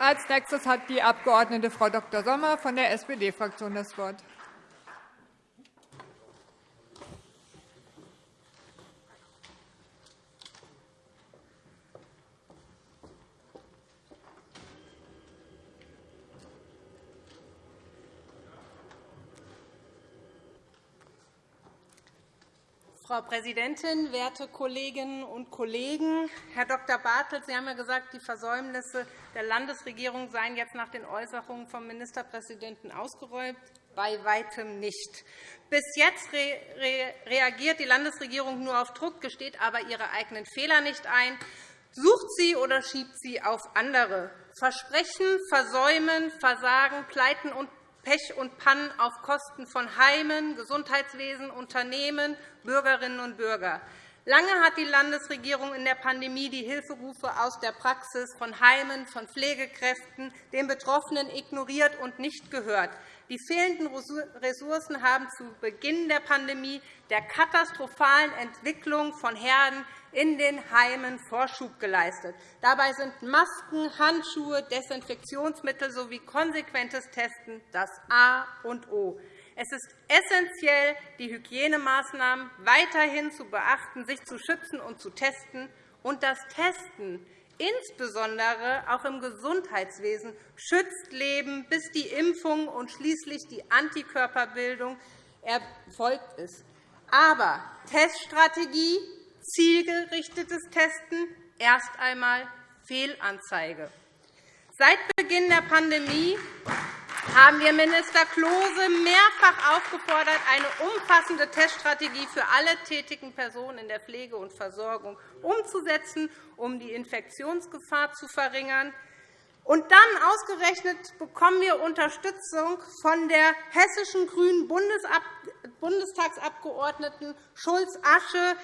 Als nächstes hat die Abg. Frau Dr. Sommer von der SPD-Fraktion das Wort. Frau Präsidentin, werte Kolleginnen und Kollegen! Herr Dr. Bartelt, Sie haben ja gesagt, die Versäumnisse der Landesregierung seien jetzt nach den Äußerungen vom Ministerpräsidenten ausgeräumt. Bei weitem nicht. Bis jetzt reagiert die Landesregierung nur auf Druck, gesteht aber ihre eigenen Fehler nicht ein, sucht sie oder schiebt sie auf andere. Versprechen, Versäumen, Versagen, Pleiten und Pech und Pannen auf Kosten von Heimen, Gesundheitswesen, Unternehmen, Bürgerinnen und Bürger. Lange hat die Landesregierung in der Pandemie die Hilferufe aus der Praxis von Heimen, von Pflegekräften, den Betroffenen ignoriert und nicht gehört. Die fehlenden Ressourcen haben zu Beginn der Pandemie der katastrophalen Entwicklung von Herden in den Heimen Vorschub geleistet. Dabei sind Masken, Handschuhe, Desinfektionsmittel sowie konsequentes Testen das A und O. Es ist essentiell, die Hygienemaßnahmen weiterhin zu beachten, sich zu schützen und zu testen. Und das Testen, insbesondere auch im Gesundheitswesen, schützt Leben, bis die Impfung und schließlich die Antikörperbildung erfolgt ist. Aber Teststrategie, zielgerichtetes Testen, erst einmal Fehlanzeige. Seit Beginn der Pandemie haben wir Minister Klose mehrfach aufgefordert, eine umfassende Teststrategie für alle tätigen Personen in der Pflege und Versorgung umzusetzen, um die Infektionsgefahr zu verringern. Und dann ausgerechnet bekommen wir Unterstützung von der hessischen grünen Bundestagsabgeordneten Schulz-Asche,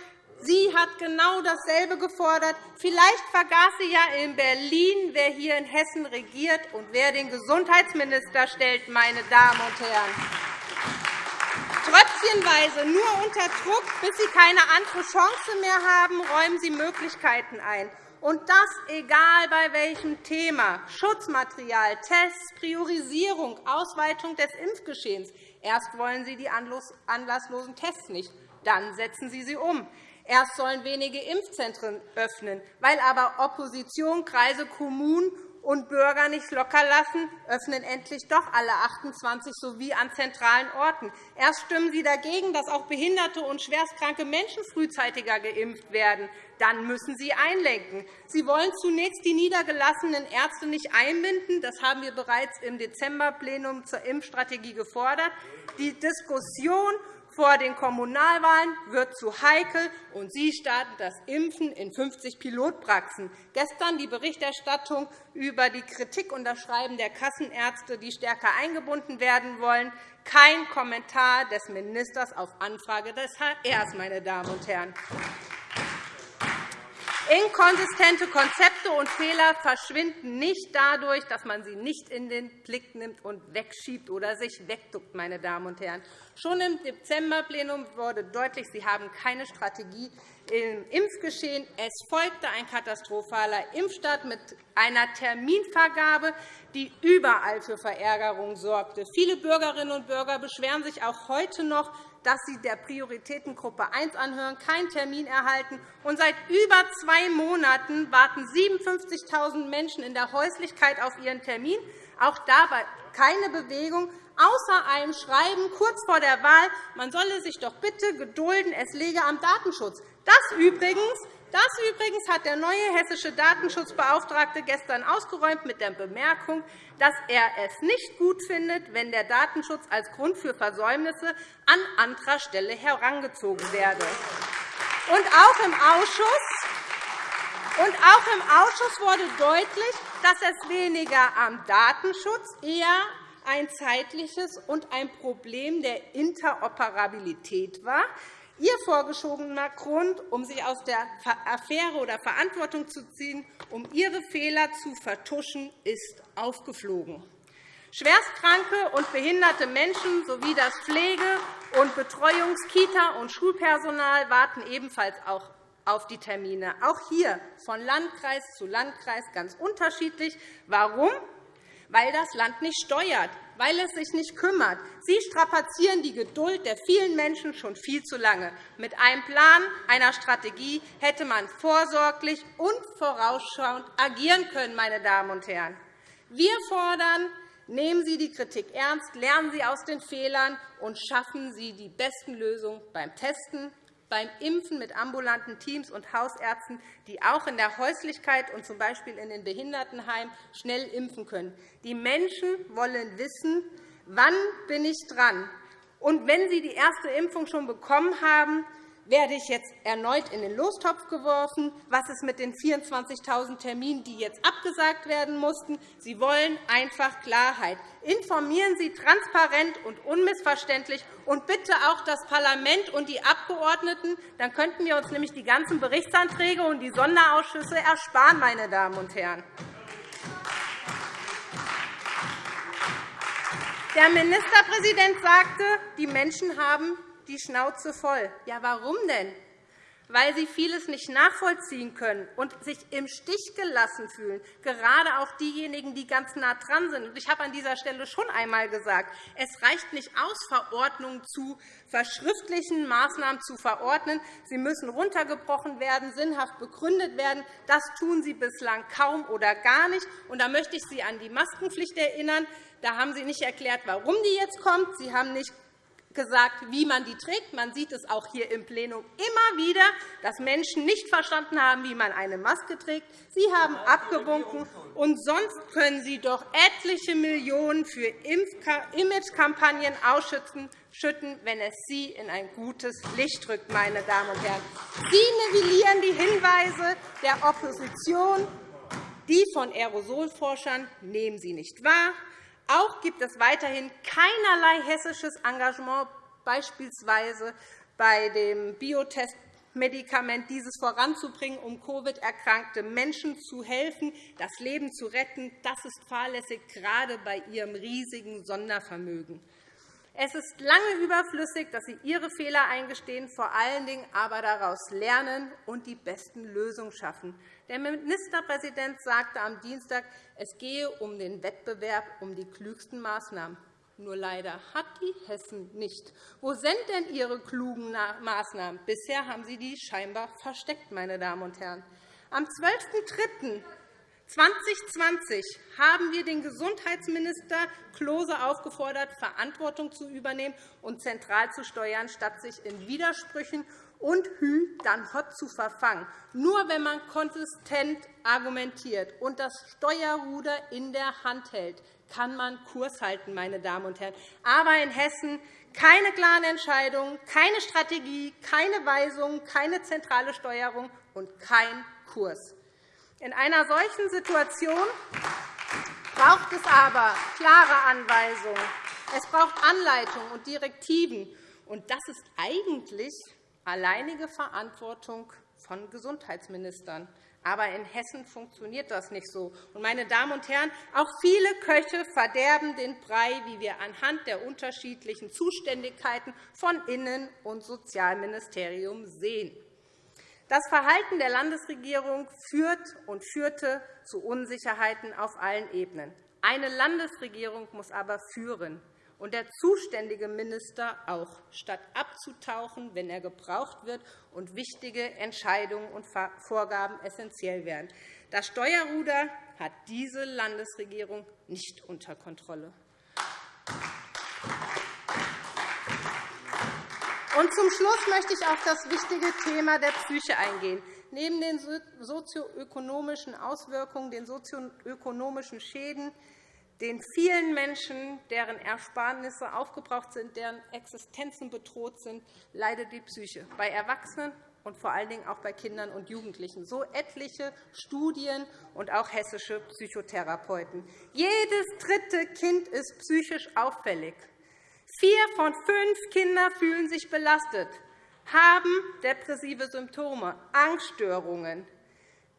Sie hat genau dasselbe gefordert. Vielleicht vergaß sie ja in Berlin, wer hier in Hessen regiert und wer den Gesundheitsminister stellt, meine Damen und Herren. Tröpfchenweise, nur unter Druck, bis Sie keine andere Chance mehr haben, räumen Sie Möglichkeiten ein. Und das egal bei welchem Thema. Schutzmaterial, Tests, Priorisierung, Ausweitung des Impfgeschehens. Erst wollen Sie die anlasslosen Tests nicht, dann setzen Sie sie um. Erst sollen wenige Impfzentren öffnen. Weil aber Opposition, Kreise, Kommunen und Bürger nicht lockerlassen, öffnen endlich doch alle 28 sowie an zentralen Orten. Erst stimmen Sie dagegen, dass auch behinderte und schwerstkranke Menschen frühzeitiger geimpft werden. Dann müssen Sie einlenken. Sie wollen zunächst die niedergelassenen Ärzte nicht einbinden. Das haben wir bereits im Dezemberplenum zur Impfstrategie gefordert. Die Diskussion vor den Kommunalwahlen wird zu heikel, und Sie starten das Impfen in 50 Pilotpraxen. Gestern die Berichterstattung über die Kritik und das Schreiben der Kassenärzte, die stärker eingebunden werden wollen. Kein Kommentar des Ministers auf Anfrage des HR, meine Damen und Herren. Inkonsistente Konzepte und Fehler verschwinden nicht dadurch, dass man sie nicht in den Blick nimmt und wegschiebt oder sich wegduckt. Meine Damen und Herren. Schon im Dezemberplenum wurde deutlich, Sie haben keine Strategie im Impfgeschehen. Es folgte ein katastrophaler Impfstart mit einer Terminvergabe, die überall für Verärgerung sorgte. Viele Bürgerinnen und Bürger beschweren sich auch heute noch, dass sie der Prioritätengruppe 1 anhören, keinen Termin erhalten. Und seit über zwei Monaten warten 57.000 Menschen in der Häuslichkeit auf ihren Termin. Auch dabei keine Bewegung, außer einem Schreiben kurz vor der Wahl, man solle sich doch bitte gedulden, es lege am Datenschutz. Das übrigens das übrigens hat der neue hessische Datenschutzbeauftragte gestern ausgeräumt mit der Bemerkung, dass er es nicht gut findet, wenn der Datenschutz als Grund für Versäumnisse an anderer Stelle herangezogen werde. Und auch im Ausschuss und auch im Ausschuss wurde deutlich, dass es weniger am Datenschutz, eher ein zeitliches und ein Problem der Interoperabilität war. Ihr vorgeschobener Grund, um sich aus der Affäre oder Verantwortung zu ziehen, um Ihre Fehler zu vertuschen, ist aufgeflogen. Schwerstkranke und behinderte Menschen sowie das Pflege- und Betreuungs-, Kita- und Schulpersonal warten ebenfalls auch auf die Termine, auch hier von Landkreis zu Landkreis ganz unterschiedlich. Warum? Weil das Land nicht steuert, weil es sich nicht kümmert. Sie strapazieren die Geduld der vielen Menschen schon viel zu lange. Mit einem Plan, einer Strategie hätte man vorsorglich und vorausschauend agieren können. Meine Damen und Herren. Wir fordern, nehmen Sie die Kritik ernst, lernen Sie aus den Fehlern und schaffen Sie die besten Lösungen beim Testen, beim Impfen mit ambulanten Teams und Hausärzten, die auch in der Häuslichkeit und z. B. in den Behindertenheimen schnell impfen können. Die Menschen wollen wissen, wann bin ich dran. Und wenn Sie die erste Impfung schon bekommen haben, werde ich jetzt erneut in den Lostopf geworfen? Was ist mit den 24.000 Terminen, die jetzt abgesagt werden mussten? Sie wollen einfach Klarheit. Informieren Sie transparent und unmissverständlich und bitte auch das Parlament und die Abgeordneten. Dann könnten wir uns nämlich die ganzen Berichtsanträge und die Sonderausschüsse ersparen. Meine Damen und Herren. Der Ministerpräsident sagte, die Menschen haben die Schnauze voll. Ja, warum denn? Weil sie vieles nicht nachvollziehen können und sich im Stich gelassen fühlen, gerade auch diejenigen, die ganz nah dran sind. Ich habe an dieser Stelle schon einmal gesagt, es reicht nicht aus, Verordnungen zu verschriftlichen Maßnahmen zu verordnen. Sie müssen runtergebrochen werden, sinnhaft begründet werden. Das tun Sie bislang kaum oder gar nicht. Und da möchte ich Sie an die Maskenpflicht erinnern. Da haben Sie nicht erklärt, warum die jetzt kommt. Sie haben nicht gesagt, wie man die trägt. Man sieht es auch hier im Plenum immer wieder, dass Menschen nicht verstanden haben, wie man eine Maske trägt. Sie haben abgewunken, und sonst können Sie doch etliche Millionen für Imagekampagnen ausschütten, wenn es Sie in ein gutes Licht rückt. Meine Damen und Herren. Sie nivellieren die Hinweise der Opposition. Die von Aerosolforschern nehmen Sie nicht wahr. Auch gibt es weiterhin keinerlei hessisches Engagement, beispielsweise bei dem Biotestmedikament, dieses voranzubringen, um Covid-erkrankte Menschen zu helfen, das Leben zu retten. Das ist fahrlässig, gerade bei Ihrem riesigen Sondervermögen. Es ist lange überflüssig, dass Sie Ihre Fehler eingestehen, vor allen Dingen aber daraus lernen und die besten Lösungen schaffen. Der Ministerpräsident sagte am Dienstag, es gehe um den Wettbewerb um die klügsten Maßnahmen. Nur leider hat die Hessen nicht. Wo sind denn Ihre klugen Maßnahmen? Bisher haben Sie die scheinbar versteckt. Meine Damen und Herren. Am 12.03. 2020 haben wir den Gesundheitsminister Klose aufgefordert, Verantwortung zu übernehmen und zentral zu steuern, statt sich in Widersprüchen und Hü dann Hott zu verfangen. Nur wenn man konsistent argumentiert und das Steuerruder in der Hand hält, kann man Kurs halten. Meine Damen und Herren. Aber in Hessen keine klaren Entscheidungen, keine Strategie, keine Weisungen, keine zentrale Steuerung und kein Kurs. In einer solchen Situation braucht es aber klare Anweisungen. Es braucht Anleitungen und Direktiven. Und das ist eigentlich alleinige Verantwortung von Gesundheitsministern. Aber in Hessen funktioniert das nicht so. meine Damen und Herren, auch viele Köche verderben den Brei, wie wir anhand der unterschiedlichen Zuständigkeiten von Innen- und Sozialministerium sehen. Das Verhalten der Landesregierung führt und führte zu Unsicherheiten auf allen Ebenen. Eine Landesregierung muss aber führen, und der zuständige Minister auch, statt abzutauchen, wenn er gebraucht wird und wichtige Entscheidungen und Vorgaben essentiell werden. Das Steuerruder hat diese Landesregierung nicht unter Kontrolle. Und zum Schluss möchte ich auf das wichtige Thema der Psyche eingehen. Neben den sozioökonomischen Auswirkungen, den sozioökonomischen Schäden, den vielen Menschen, deren Ersparnisse aufgebraucht sind, deren Existenzen bedroht sind, leidet die Psyche bei Erwachsenen und vor allen Dingen auch bei Kindern und Jugendlichen. So etliche Studien und auch hessische Psychotherapeuten. Jedes dritte Kind ist psychisch auffällig. Vier von fünf Kindern fühlen sich belastet, haben depressive Symptome, Angststörungen.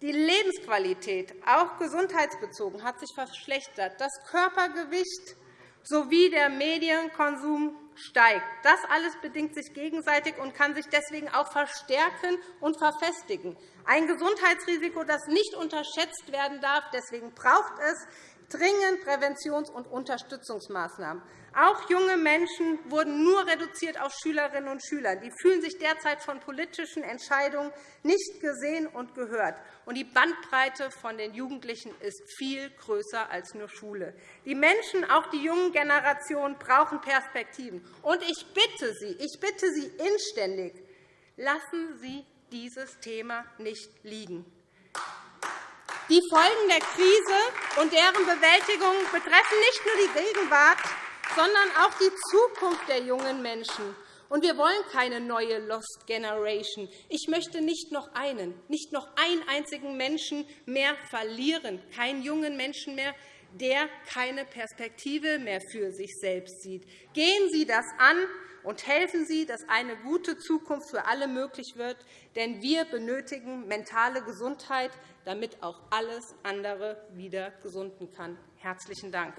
Die Lebensqualität, auch gesundheitsbezogen, hat sich verschlechtert. Das Körpergewicht sowie der Medienkonsum steigt. Das alles bedingt sich gegenseitig und kann sich deswegen auch verstärken und verfestigen. Ein Gesundheitsrisiko, das nicht unterschätzt werden darf. Deswegen braucht es dringend Präventions- und Unterstützungsmaßnahmen. Auch junge Menschen wurden nur reduziert auf Schülerinnen und Schüler. Die fühlen sich derzeit von politischen Entscheidungen nicht gesehen und gehört. Und die Bandbreite von den Jugendlichen ist viel größer als nur Schule. Die Menschen, auch die jungen Generationen, brauchen Perspektiven. Und ich bitte Sie, ich bitte Sie inständig, lassen Sie dieses Thema nicht liegen. Die Folgen der Krise und deren Bewältigung betreffen nicht nur die Gegenwart, sondern auch die Zukunft der jungen Menschen. Und wir wollen keine neue Lost Generation. Ich möchte nicht noch einen, nicht noch einen einzigen Menschen mehr verlieren, keinen jungen Menschen mehr, der keine Perspektive mehr für sich selbst sieht. Gehen Sie das an und helfen Sie, dass eine gute Zukunft für alle möglich wird. Denn wir benötigen mentale Gesundheit, damit auch alles andere wieder gesunden kann. – Herzlichen Dank.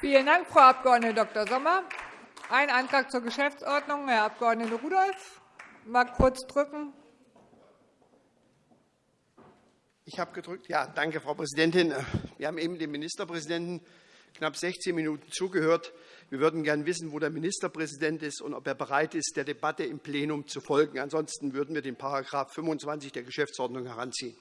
Vielen Dank, Frau Abg. Dr. Sommer. Ein Antrag zur Geschäftsordnung, Herr Abg. Rudolph. Mal kurz drücken. Ich habe gedrückt. Ja, danke, Frau Präsidentin. Wir haben eben dem Ministerpräsidenten knapp 16 Minuten zugehört. Wir würden gern wissen, wo der Ministerpräsident ist und ob er bereit ist, der Debatte im Plenum zu folgen. Ansonsten würden wir den § 25 der Geschäftsordnung heranziehen.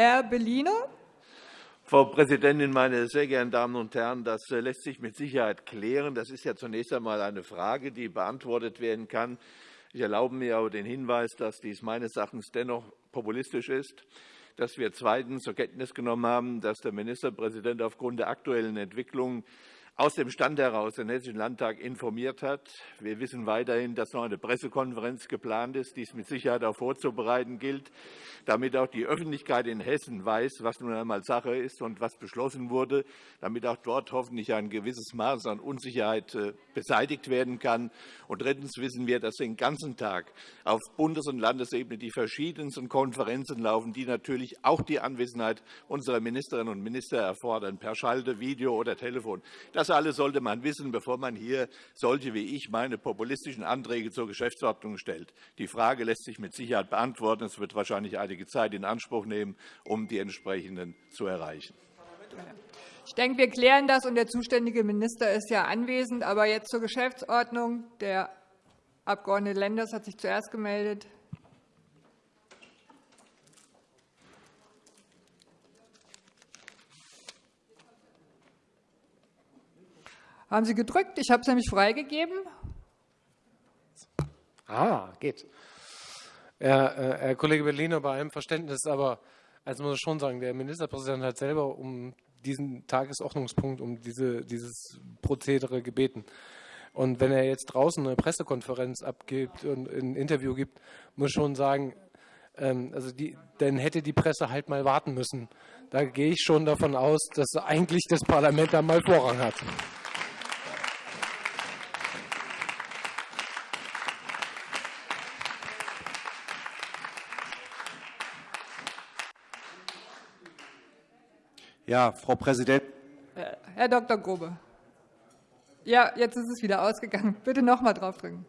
Herr Bellino. Frau Präsidentin, meine sehr geehrten Damen und Herren! Das äh, lässt sich mit Sicherheit klären. Das ist ja zunächst einmal eine Frage, die beantwortet werden kann. Ich erlaube mir aber den Hinweis, dass dies meines Erachtens dennoch populistisch ist, dass wir zweitens zur Kenntnis genommen haben, dass der Ministerpräsident aufgrund der aktuellen Entwicklungen aus dem Stand heraus den Hessischen Landtag informiert hat. Wir wissen weiterhin, dass noch eine Pressekonferenz geplant ist, die es mit Sicherheit auch vorzubereiten gilt, damit auch die Öffentlichkeit in Hessen weiß, was nun einmal Sache ist und was beschlossen wurde, damit auch dort hoffentlich ein gewisses Maß an Unsicherheit äh, beseitigt werden kann. Und drittens wissen wir, dass den ganzen Tag auf Bundes- und Landesebene die verschiedensten Konferenzen laufen, die natürlich auch die Anwesenheit unserer Ministerinnen und Minister erfordern, per Schalte, Video oder Telefon. Das das alles sollte man wissen, bevor man hier solche wie ich meine populistischen Anträge zur Geschäftsordnung stellt. Die Frage lässt sich mit Sicherheit beantworten. Es wird wahrscheinlich einige Zeit in Anspruch nehmen, um die entsprechenden zu erreichen. Ich denke, wir klären das, und der zuständige Minister ist ja anwesend. Aber jetzt zur Geschäftsordnung. Der Abg. Lenders hat sich zuerst gemeldet. Haben Sie gedrückt? Ich habe es nämlich freigegeben. Ah, geht. Herr, äh, Herr Kollege Bellino, bei allem Verständnis, aber also muss ich schon sagen, der Ministerpräsident hat selber um diesen Tagesordnungspunkt, um diese, dieses Prozedere gebeten. Und wenn er jetzt draußen eine Pressekonferenz abgibt und ein Interview gibt, muss ich schon sagen, ähm, also die, dann hätte die Presse halt mal warten müssen. Da gehe ich schon davon aus, dass eigentlich das Parlament da mal Vorrang hat. Ja, Frau Präsidentin. Herr Dr. Grobe. Ja, jetzt ist es wieder ausgegangen. Bitte noch einmal draufdrücken.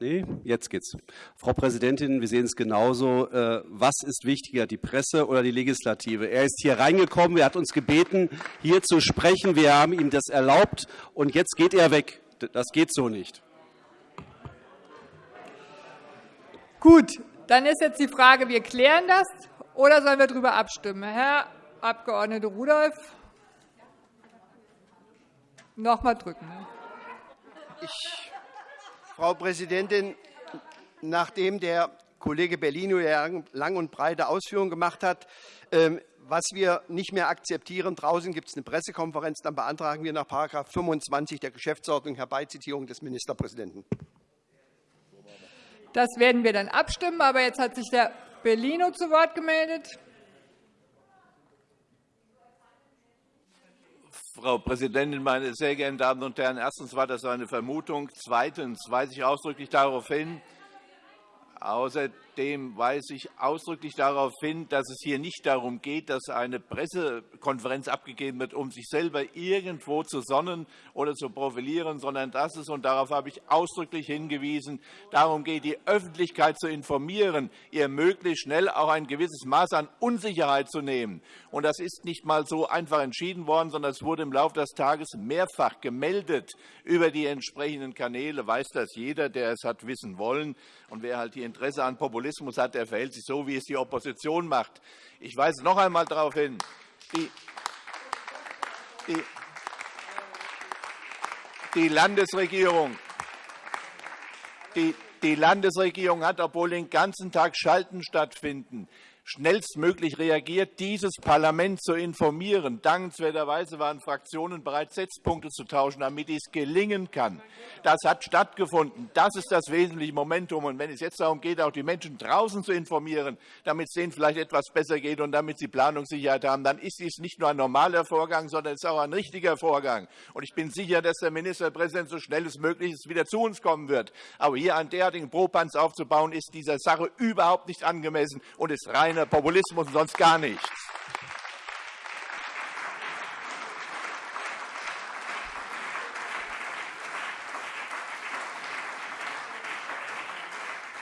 Nee, jetzt geht's. Frau Präsidentin, wir sehen es genauso. Äh, was ist wichtiger, die Presse oder die Legislative? Er ist hier reingekommen, er hat uns gebeten, hier zu sprechen. Wir haben ihm das erlaubt, und jetzt geht er weg. Das geht so nicht. Gut, dann ist jetzt die Frage, wir klären das, oder sollen wir darüber abstimmen? Herr Abg. Rudolph. Noch einmal drücken. Ne? Ich, Frau Präsidentin, nachdem der Kollege Bellino lang und breite Ausführungen gemacht hat, ähm, was wir nicht mehr akzeptieren, draußen gibt es eine Pressekonferenz, dann beantragen wir nach § 25 der Geschäftsordnung Herbeizitierung des Ministerpräsidenten. Das werden wir dann abstimmen. Aber jetzt hat sich der Bellino zu Wort gemeldet. Frau Präsidentin, meine sehr geehrten Damen und Herren! Erstens war das eine Vermutung. Zweitens weise ich ausdrücklich darauf hin, Außerdem weise ich ausdrücklich darauf hin, dass es hier nicht darum geht, dass eine Pressekonferenz abgegeben wird, um sich selber irgendwo zu sonnen oder zu profilieren, sondern dass es, und darauf habe ich ausdrücklich hingewiesen, darum geht, die Öffentlichkeit zu informieren, ihr möglichst schnell auch ein gewisses Maß an Unsicherheit zu nehmen. Und das ist nicht einmal so einfach entschieden worden, sondern es wurde im Laufe des Tages mehrfach gemeldet über die entsprechenden Kanäle. Weiß das jeder, der es hat wissen wollen. Und wer halt hier Interesse an Populismus hat, der verhält sich so, wie es die Opposition macht. Ich weise noch einmal darauf hin, die, die, die Landesregierung die, die Landesregierung hat, obwohl den ganzen Tag Schalten stattfinden, schnellstmöglich reagiert, dieses Parlament zu informieren. Dankenswerterweise waren Fraktionen bereit, Setzpunkte zu tauschen, damit dies gelingen kann. Das hat stattgefunden. Das ist das wesentliche Momentum. Und wenn es jetzt darum geht, auch die Menschen draußen zu informieren, damit es denen vielleicht etwas besser geht und damit sie Planungssicherheit haben, dann ist dies nicht nur ein normaler Vorgang, sondern es ist auch ein richtiger Vorgang. Und ich bin sicher, dass der Ministerpräsident so schnell es möglich ist wieder zu uns kommen wird. Aber hier einen derartigen Propanz aufzubauen, ist dieser Sache überhaupt nicht angemessen und ist rein reiner Populismus und sonst gar nichts.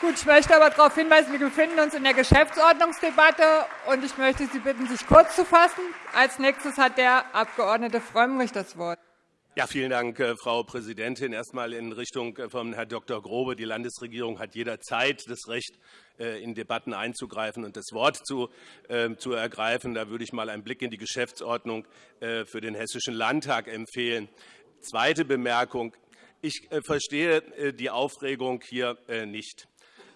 Gut, ich möchte aber darauf hinweisen, wir befinden uns in der Geschäftsordnungsdebatte, und ich möchte Sie bitten, sich kurz zu fassen. Als nächstes hat der Abg. Frömmrich das Wort. Ja, vielen Dank, äh, Frau Präsidentin. Erst einmal in Richtung äh, von Herrn Dr. Grobe. Die Landesregierung hat jederzeit das Recht, in Debatten einzugreifen und das Wort zu, äh, zu ergreifen. Da würde ich mal einen Blick in die Geschäftsordnung äh, für den Hessischen Landtag empfehlen. Zweite Bemerkung. Ich verstehe die Aufregung hier nicht.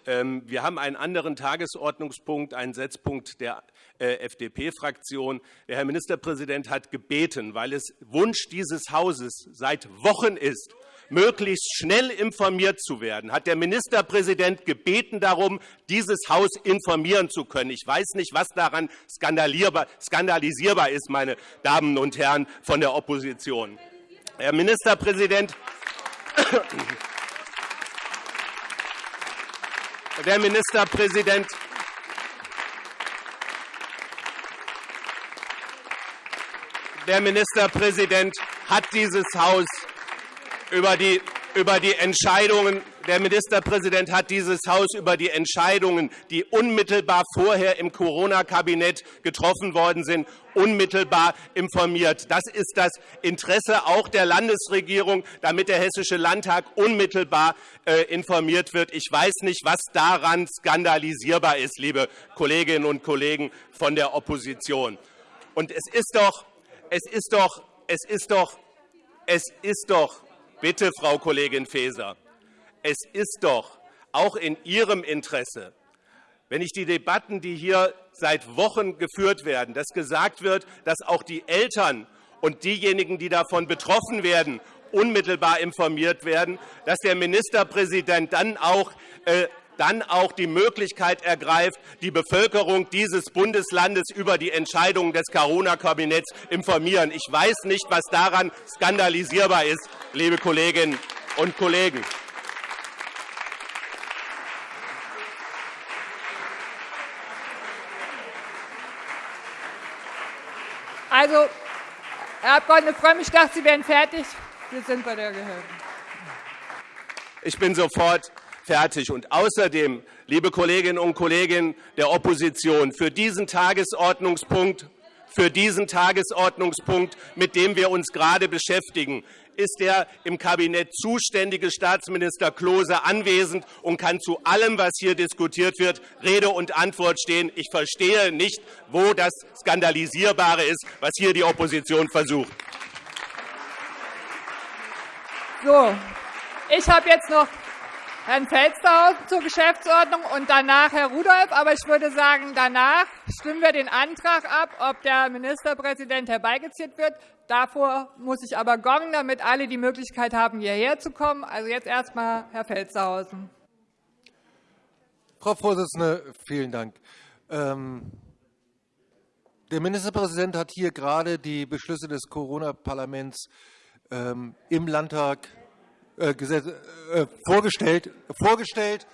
Ähm, wir haben einen anderen Tagesordnungspunkt, einen Setzpunkt der FDP-Fraktion. Der Herr Ministerpräsident hat gebeten, weil es Wunsch dieses Hauses seit Wochen ist, möglichst schnell informiert zu werden, hat der Ministerpräsident gebeten darum, dieses Haus informieren zu können. Ich weiß nicht, was daran skandalisierbar ist, meine Damen und Herren von der Opposition. Herr Ministerpräsident, der Ministerpräsident der Ministerpräsident hat dieses Haus über die, über die Entscheidungen der Ministerpräsident hat dieses Haus über die Entscheidungen, die unmittelbar vorher im Corona-Kabinett getroffen worden sind, unmittelbar informiert. Das ist das Interesse auch der Landesregierung, damit der Hessische Landtag unmittelbar äh, informiert wird. Ich weiß nicht, was daran skandalisierbar ist, liebe Kolleginnen und Kollegen von der Opposition. Und es ist doch, es ist doch, es ist doch, es ist doch Bitte, Frau Kollegin Faeser, es ist doch auch in Ihrem Interesse, wenn ich die Debatten, die hier seit Wochen geführt werden, dass gesagt wird, dass auch die Eltern und diejenigen, die davon betroffen werden, unmittelbar informiert werden, dass der Ministerpräsident dann auch äh, dann auch die Möglichkeit ergreift, die Bevölkerung dieses Bundeslandes über die Entscheidungen des Corona-Kabinetts informieren. Ich weiß nicht, was daran skandalisierbar ist, liebe Kolleginnen und Kollegen. Also, Herr Abg. Frömm, ich dachte, Sie wären fertig. Wir sind bei der Gehörten. Ich bin sofort fertig. Und außerdem, liebe Kolleginnen und Kollegen der Opposition, für diesen Tagesordnungspunkt, für diesen Tagesordnungspunkt, mit dem wir uns gerade beschäftigen, ist der im Kabinett zuständige Staatsminister Klose anwesend und kann zu allem, was hier diskutiert wird, Rede und Antwort stehen. Ich verstehe nicht, wo das Skandalisierbare ist, was hier die Opposition versucht. So, ich habe jetzt noch Herrn Felstehausen zur Geschäftsordnung und danach Herr Rudolph. Aber ich würde sagen, danach stimmen wir den Antrag ab, ob der Ministerpräsident herbeigeziert wird. Davor muss ich aber gongen, damit alle die Möglichkeit haben, hierher zu kommen. Also jetzt erst einmal Herr Felstehausen. Frau Vorsitzende, vielen Dank. Ähm, der Ministerpräsident hat hier gerade die Beschlüsse des Corona-Parlaments ähm, im Landtag vorgestellt, vorgestellt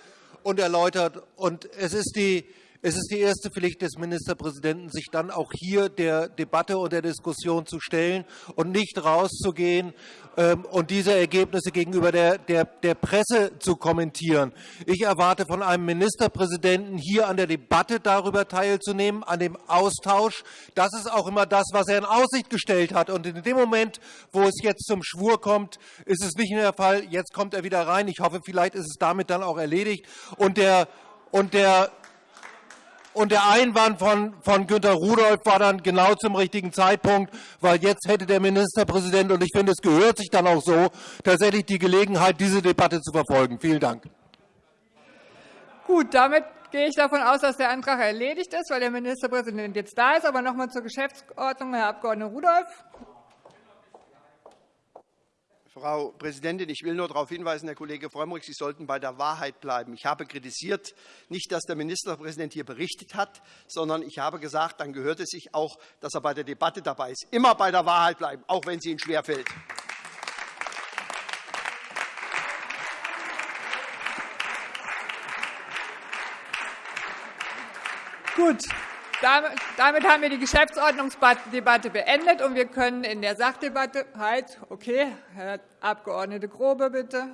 und erläutert. Und es ist die es ist die erste Pflicht des Ministerpräsidenten, sich dann auch hier der Debatte und der Diskussion zu stellen und nicht rauszugehen ähm, und diese Ergebnisse gegenüber der, der, der Presse zu kommentieren. Ich erwarte von einem Ministerpräsidenten, hier an der Debatte darüber teilzunehmen, an dem Austausch. Das ist auch immer das, was er in Aussicht gestellt hat. Und in dem Moment, wo es jetzt zum Schwur kommt, ist es nicht mehr der Fall. Jetzt kommt er wieder rein. Ich hoffe, vielleicht ist es damit dann auch erledigt. Und der, und der und der Einwand von, von Günter Rudolph war dann genau zum richtigen Zeitpunkt, weil jetzt hätte der Ministerpräsident, und ich finde, es gehört sich dann auch so, tatsächlich die Gelegenheit, diese Debatte zu verfolgen. Vielen Dank. Gut, damit gehe ich davon aus, dass der Antrag erledigt ist, weil der Ministerpräsident jetzt da ist. Aber noch einmal zur Geschäftsordnung, Herr Abg. Rudolph. Frau Präsidentin, ich will nur darauf hinweisen, Herr Kollege Frömmrich, Sie sollten bei der Wahrheit bleiben. Ich habe kritisiert, nicht, dass der Ministerpräsident hier berichtet hat, sondern ich habe gesagt, dann gehört es sich auch, dass er bei der Debatte dabei ist. Immer bei der Wahrheit bleiben, auch wenn sie Ihnen schwerfällt. Gut, damit haben wir die Geschäftsordnungsdebatte beendet, und wir können in der Sachdebatte halt, okay, Herr Abg. Grobe, bitte.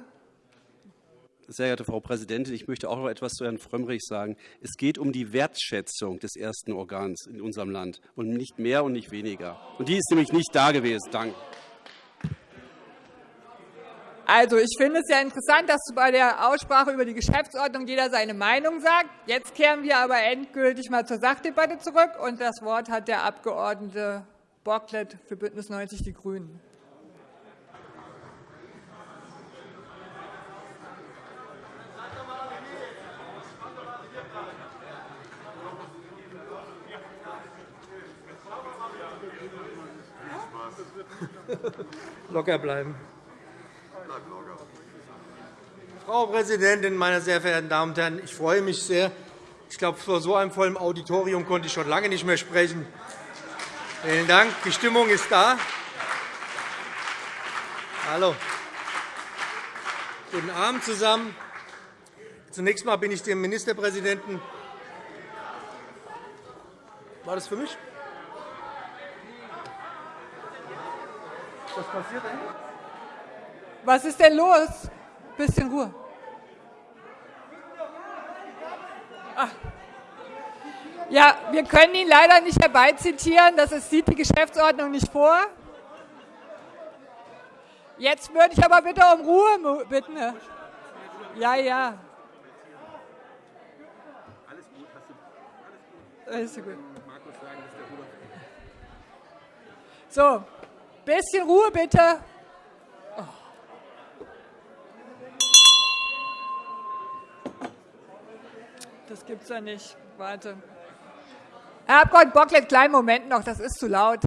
Sehr geehrte Frau Präsidentin, ich möchte auch noch etwas zu Herrn Frömmrich sagen. Es geht um die Wertschätzung des ersten Organs in unserem Land, und nicht mehr und nicht weniger. Und die ist nämlich nicht da gewesen. Danke. Also, ich finde es sehr interessant, dass bei der Aussprache über die Geschäftsordnung jeder seine Meinung sagt. Jetzt kehren wir aber endgültig mal zur Sachdebatte zurück. und Das Wort hat der Abg. Bocklet für BÜNDNIS 90 die GRÜNEN. Locker bleiben. Frau Präsidentin, meine sehr verehrten Damen und Herren! Ich freue mich sehr. Ich glaube, vor so einem vollen Auditorium konnte ich schon lange nicht mehr sprechen. Vielen Dank. Die Stimmung ist da. Hallo. Guten Abend zusammen. Zunächst einmal bin ich dem Ministerpräsidenten. War das für mich? Was passiert denn? Was ist denn los? Ein bisschen Ruhe. Ach. Ja, wir können ihn leider nicht herbeizitieren. Das sieht die Geschäftsordnung nicht vor. Jetzt würde ich aber bitte um Ruhe bitten. Ja, ja. Alles gut. Alles gut. So, bisschen Ruhe bitte. Das gibt es ja nicht. Warte. Herr Abg. Bocklet, kleinen Moment noch, das ist zu laut.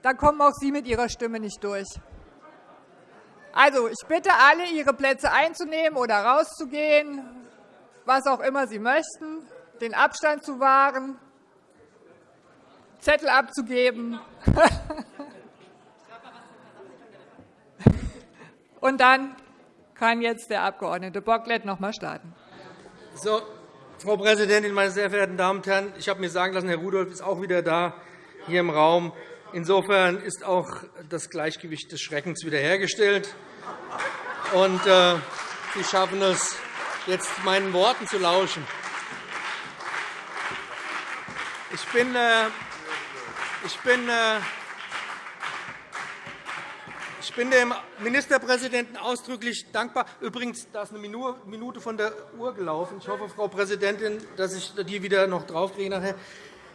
Da kommen auch Sie mit Ihrer Stimme nicht durch. Also, ich bitte alle, Ihre Plätze einzunehmen oder rauszugehen, was auch immer Sie möchten, den Abstand zu wahren, Zettel abzugeben. Und dann kann jetzt der Abg. Bocklet noch einmal starten. So, Frau Präsidentin, meine sehr verehrten Damen und Herren! Ich habe mir sagen lassen, Herr Rudolph ist auch wieder da hier im Raum. Insofern ist auch das Gleichgewicht des Schreckens wiederhergestellt. Und, äh, Sie schaffen es, jetzt meinen Worten zu lauschen. Ich bin, äh, ich bin äh, ich bin dem Ministerpräsidenten ausdrücklich dankbar. Übrigens, da ist eine Minute von der Uhr gelaufen. Ich hoffe, Frau Präsidentin, dass ich die wieder noch draufkriege nachher.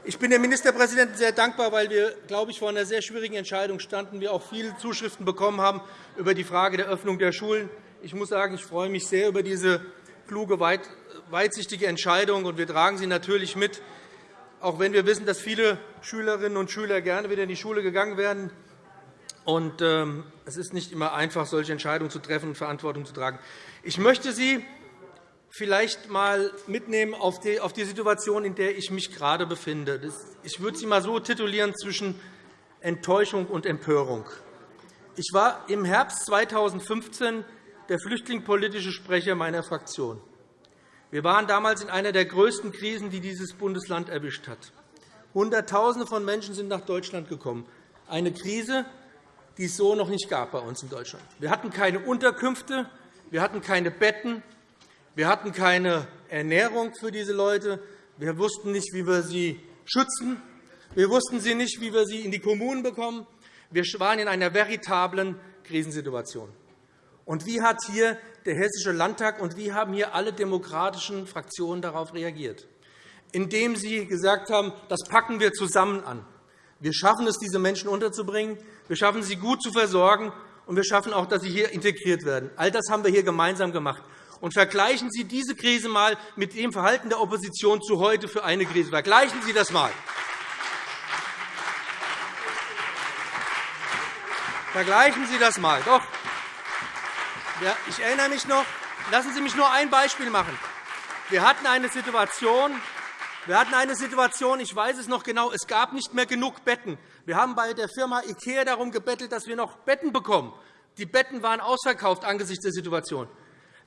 Ich bin dem Ministerpräsidenten sehr dankbar, weil wir, glaube ich, vor einer sehr schwierigen Entscheidung standen. Wir auch viele Zuschriften bekommen haben über die Frage der Öffnung der Schulen. Ich muss sagen, ich freue mich sehr über diese kluge, weitsichtige Entscheidung. und Wir tragen sie natürlich mit, auch wenn wir wissen, dass viele Schülerinnen und Schüler gerne wieder in die Schule gegangen wären. Und, ähm, es ist nicht immer einfach, solche Entscheidungen zu treffen und Verantwortung zu tragen. Ich möchte Sie vielleicht einmal mitnehmen auf die, Situation, in der ich mich gerade befinde. Ich würde sie einmal so titulieren zwischen Enttäuschung und Empörung. Ich war im Herbst 2015 der flüchtlingspolitische Sprecher meiner Fraktion. Wir waren damals in einer der größten Krisen, die dieses Bundesland erwischt hat. Hunderttausende von Menschen sind nach Deutschland gekommen. Eine Krise, die es so noch nicht gab bei uns in Deutschland. Wir hatten keine Unterkünfte, wir hatten keine Betten, wir hatten keine Ernährung für diese Leute. Wir wussten nicht, wie wir sie schützen. Wir wussten sie nicht, wie wir sie in die Kommunen bekommen. Wir waren in einer veritablen Krisensituation. Und wie hat hier der Hessische Landtag und wie haben hier alle demokratischen Fraktionen darauf reagiert? Indem sie gesagt haben, das packen wir zusammen an. Wir schaffen es, diese Menschen unterzubringen. Wir schaffen sie gut zu versorgen. Und wir schaffen auch, dass sie hier integriert werden. All das haben wir hier gemeinsam gemacht. Und vergleichen Sie diese Krise einmal mit dem Verhalten der Opposition zu heute für eine Krise. Vergleichen Sie das einmal. Vergleichen Sie das einmal. Doch. Ja, ich erinnere mich noch. Lassen Sie mich nur ein Beispiel machen. Wir hatten eine Situation, wir hatten eine Situation, ich weiß es noch genau, es gab nicht mehr genug Betten. Wir haben bei der Firma IKEA darum gebettelt, dass wir noch Betten bekommen. Die Betten waren ausverkauft angesichts der Situation.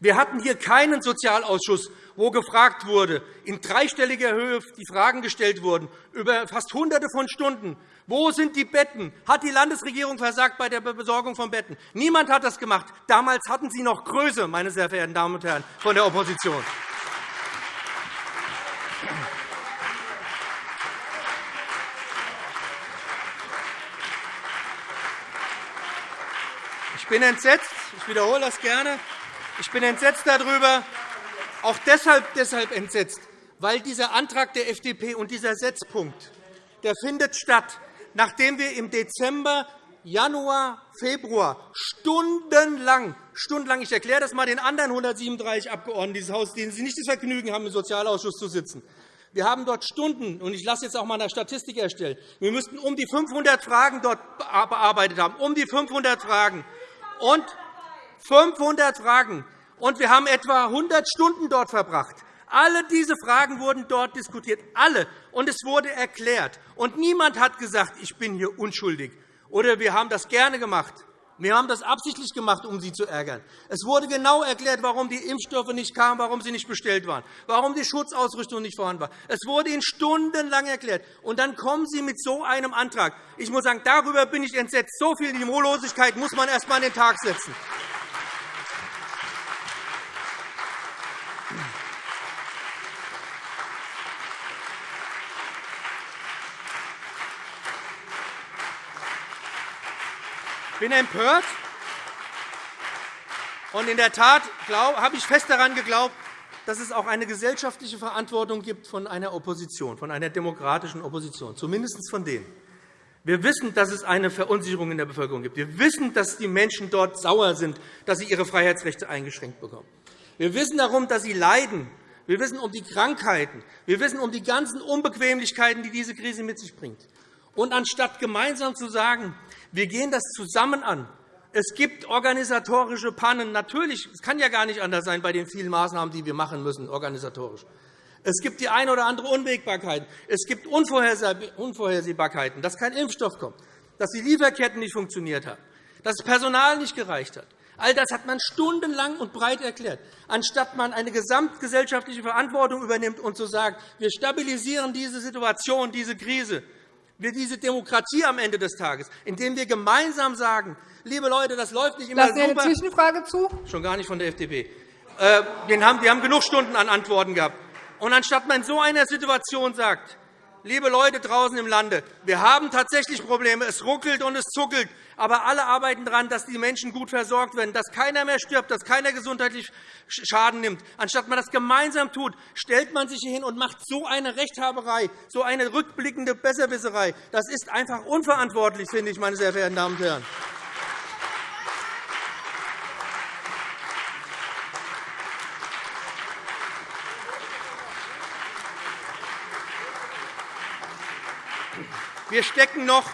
Wir hatten hier keinen Sozialausschuss, wo gefragt wurde, in dreistelliger Höhe die Fragen gestellt wurden, über fast Hunderte von Stunden. Wo sind die Betten? Hat die Landesregierung versagt bei der Besorgung von Betten? Niemand hat das gemacht. Damals hatten Sie noch Größe, meine sehr verehrten Damen und Herren von der Opposition. Bin entsetzt. Ich wiederhole das gerne. Ich bin entsetzt darüber, auch deshalb, deshalb entsetzt, weil dieser Antrag der FDP und dieser Setzpunkt der findet statt, nachdem wir im Dezember, Januar, Februar stundenlang, stundenlang ich erkläre das einmal den anderen 137 Abgeordneten dieses Hauses, denen Sie nicht das Vergnügen haben, im Sozialausschuss zu sitzen. Wir haben dort Stunden, und ich lasse jetzt auch einmal eine Statistik erstellen. Wir müssten um die 500 Fragen dort bearbeitet haben, um die 500 Fragen. Und 500 Fragen. Und wir haben etwa 100 Stunden dort verbracht. Alle diese Fragen wurden dort diskutiert, alle. Und es wurde erklärt. Und niemand hat gesagt, ich bin hier unschuldig. Oder wir haben das gerne gemacht. Wir haben das absichtlich gemacht, um Sie zu ärgern. Es wurde genau erklärt, warum die Impfstoffe nicht kamen, warum sie nicht bestellt waren, warum die Schutzausrüstung nicht vorhanden war. Es wurde Ihnen stundenlang erklärt. Und dann kommen Sie mit so einem Antrag. Ich muss sagen, darüber bin ich entsetzt. So viel Niveaulosigkeit muss man erst einmal an den Tag setzen. Bin empört. Und in der Tat habe ich fest daran geglaubt, dass es auch eine gesellschaftliche Verantwortung gibt von einer Opposition, von einer demokratischen Opposition, zumindest von denen. Wir wissen, dass es eine Verunsicherung in der Bevölkerung gibt. Wir wissen, dass die Menschen dort sauer sind, dass sie ihre Freiheitsrechte eingeschränkt bekommen. Wir wissen darum, dass sie leiden. Wir wissen um die Krankheiten. Wir wissen um die ganzen Unbequemlichkeiten, die diese Krise mit sich bringt. Und anstatt gemeinsam zu sagen, wir gehen das zusammen an, es gibt organisatorische Pannen. Natürlich, es kann ja gar nicht anders sein bei den vielen Maßnahmen, die wir machen müssen, organisatorisch. Es gibt die eine oder andere Unwägbarkeit. Es gibt Unvorhersehbarkeiten, dass kein Impfstoff kommt, dass die Lieferketten nicht funktioniert haben, dass das Personal nicht gereicht hat. All das hat man stundenlang und breit erklärt, anstatt man eine gesamtgesellschaftliche Verantwortung übernimmt und zu sagen, wir stabilisieren diese Situation, diese Krise, wir diese Demokratie am Ende des Tages, indem wir gemeinsam sagen, liebe Leute, das läuft nicht immer Lassen super. eine Zwischenfrage zu? Schon gar nicht von der FDP. Äh, wir haben genug Stunden an Antworten gehabt. Und anstatt man in so einer Situation sagt, liebe Leute draußen im Lande, wir haben tatsächlich Probleme, es ruckelt und es zuckelt, aber alle arbeiten daran, dass die Menschen gut versorgt werden, dass keiner mehr stirbt, dass keiner gesundheitlich Schaden nimmt. Anstatt man das gemeinsam tut, stellt man sich hier hin und macht so eine Rechthaberei, so eine rückblickende Besserwisserei. Das ist einfach unverantwortlich, finde ich, meine sehr verehrten Damen und Herren. Wir stecken noch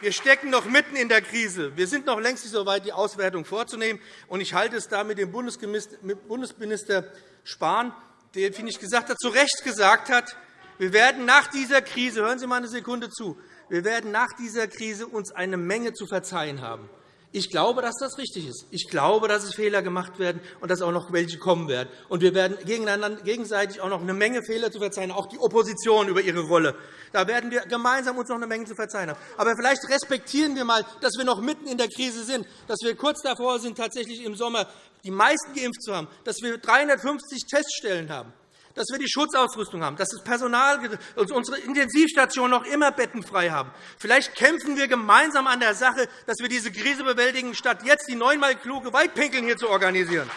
Wir stecken noch mitten in der Krise. Wir sind noch längst nicht so weit, die Auswertung vorzunehmen. Ich halte es da mit dem Bundesminister Spahn, der, finde ich, gesagt hat, zu Recht gesagt hat, wir werden nach dieser Krise, hören Sie mal eine Sekunde zu, wir werden nach dieser Krise uns eine Menge zu verzeihen haben. Ich glaube, dass das richtig ist. Ich glaube, dass es Fehler gemacht werden und dass auch noch welche kommen werden. Und wir werden gegenseitig auch noch eine Menge Fehler zu verzeihen, auch die Opposition über ihre Rolle. Da werden wir gemeinsam uns noch eine Menge zu verzeihen haben. Aber vielleicht respektieren wir einmal, dass wir noch mitten in der Krise sind, dass wir kurz davor sind, tatsächlich im Sommer die meisten geimpft zu haben, dass wir 350 Teststellen haben dass wir die Schutzausrüstung haben, dass das Personal, unsere Intensivstationen noch immer bettenfrei haben. Vielleicht kämpfen wir gemeinsam an der Sache, dass wir diese Krise bewältigen, statt jetzt die neunmal kluge Weitpinkeln hier zu organisieren.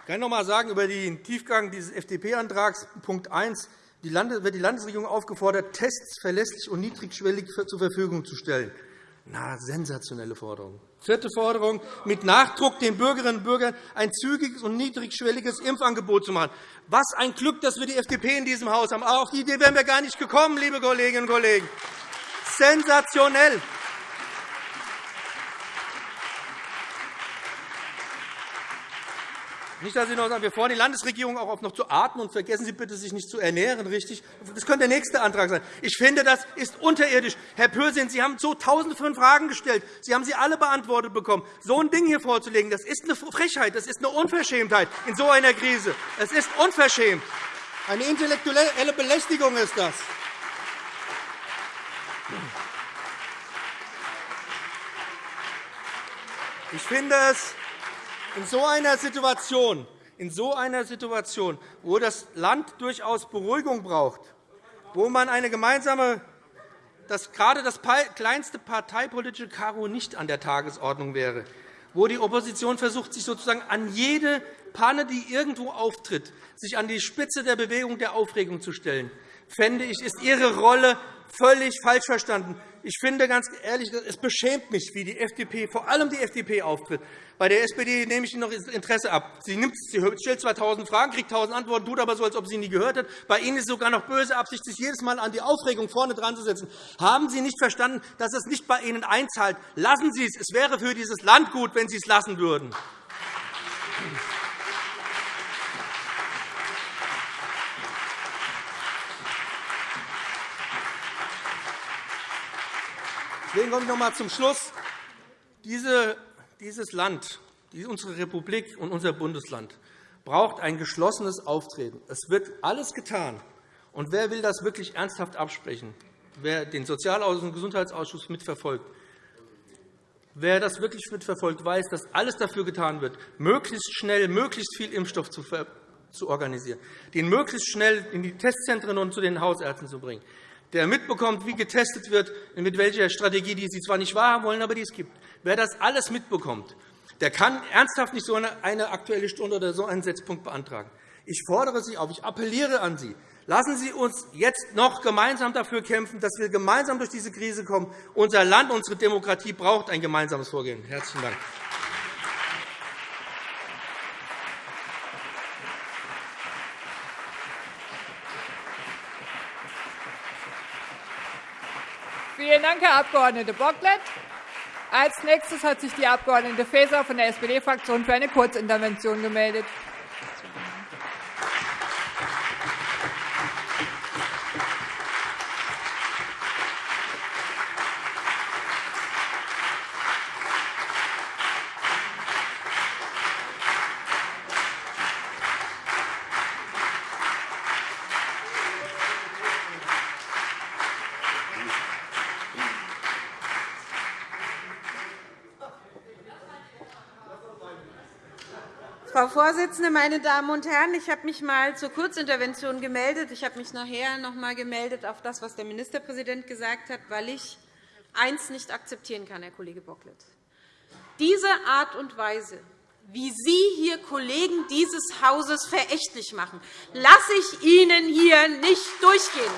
Ich kann noch einmal sagen über den Tiefgang dieses FDP-Antrags, Punkt 1 wird die Landesregierung aufgefordert, Tests verlässlich und niedrigschwellig zur Verfügung zu stellen. Na, sensationelle Forderung. Vierte Forderung, mit Nachdruck den Bürgerinnen und Bürgern ein zügiges und niedrigschwelliges Impfangebot zu machen. Was ein Glück, dass wir die FDP in diesem Haus haben. Auf die Idee wären wir gar nicht gekommen, liebe Kolleginnen und Kollegen. Sensationell. Nicht, dass Sie noch sagen, wir fordern die Landesregierung auch auf, noch zu atmen, und vergessen Sie bitte, sich nicht zu ernähren. Richtig? Das könnte der nächste Antrag sein. Ich finde, das ist unterirdisch. Herr Pürsün, Sie haben so Tausende von Fragen gestellt. Sie haben sie alle beantwortet bekommen. So ein Ding hier vorzulegen, das ist eine Frechheit, das ist eine Unverschämtheit in so einer Krise. Es ist unverschämt. Eine intellektuelle Belästigung ist das. Ich finde es in so einer Situation, in so einer Situation, wo das Land durchaus Beruhigung braucht, wo man eine gemeinsame dass gerade das kleinste parteipolitische Karo nicht an der Tagesordnung wäre, wo die Opposition versucht, sich sozusagen an jede Panne, die irgendwo auftritt, sich an die Spitze der Bewegung der Aufregung zu stellen, fände ich, ist Ihre Rolle völlig falsch verstanden. Ich finde ganz ehrlich, es beschämt mich, wie die FDP, vor allem die FDP, auftritt. Bei der SPD nehme ich Ihnen noch Interesse ab. Sie, nimmt, sie stellt zwar 1.000 Fragen, kriegt 1.000 Antworten, tut aber so, als ob sie nie gehört hat. Bei Ihnen ist es sogar noch böse Absicht, sich jedes Mal an die Aufregung vorne dran zu setzen. Haben Sie nicht verstanden, dass es nicht bei Ihnen einzahlt? Lassen Sie es. Es wäre für dieses Land gut, wenn Sie es lassen würden. Deswegen komme ich noch einmal zum Schluss. dieses Land, unsere Republik und unser Bundesland braucht ein geschlossenes Auftreten. Es wird alles getan. Und wer will das wirklich ernsthaft absprechen? Wer den Sozialausschuss und Gesundheitsausschuss mitverfolgt, wer das wirklich mitverfolgt, weiß, dass alles dafür getan wird, möglichst schnell möglichst viel Impfstoff zu organisieren, den möglichst schnell in die Testzentren und zu den Hausärzten zu bringen, der mitbekommt, wie getestet wird, mit welcher Strategie, die Sie zwar nicht wahrhaben wollen, aber die es gibt. Wer das alles mitbekommt, der kann ernsthaft nicht so eine Aktuelle Stunde oder so einen Setzpunkt beantragen. Ich fordere Sie auf, ich appelliere an Sie, lassen Sie uns jetzt noch gemeinsam dafür kämpfen, dass wir gemeinsam durch diese Krise kommen. Unser Land, unsere Demokratie braucht ein gemeinsames Vorgehen. – Herzlichen Dank. Vielen Dank, Herr Abg. Bocklet. Als nächstes hat sich die Abg. Faeser von der SPD-Fraktion für eine Kurzintervention gemeldet. Frau Vorsitzende, meine Damen und Herren! Ich habe mich einmal zur Kurzintervention gemeldet. Ich habe mich nachher noch einmal gemeldet auf das, was der Ministerpräsident gesagt hat, weil ich eines nicht akzeptieren kann, Herr Kollege Bocklet. Diese Art und Weise, wie Sie hier Kollegen dieses Hauses verächtlich machen, lasse ich Ihnen hier nicht durchgehen.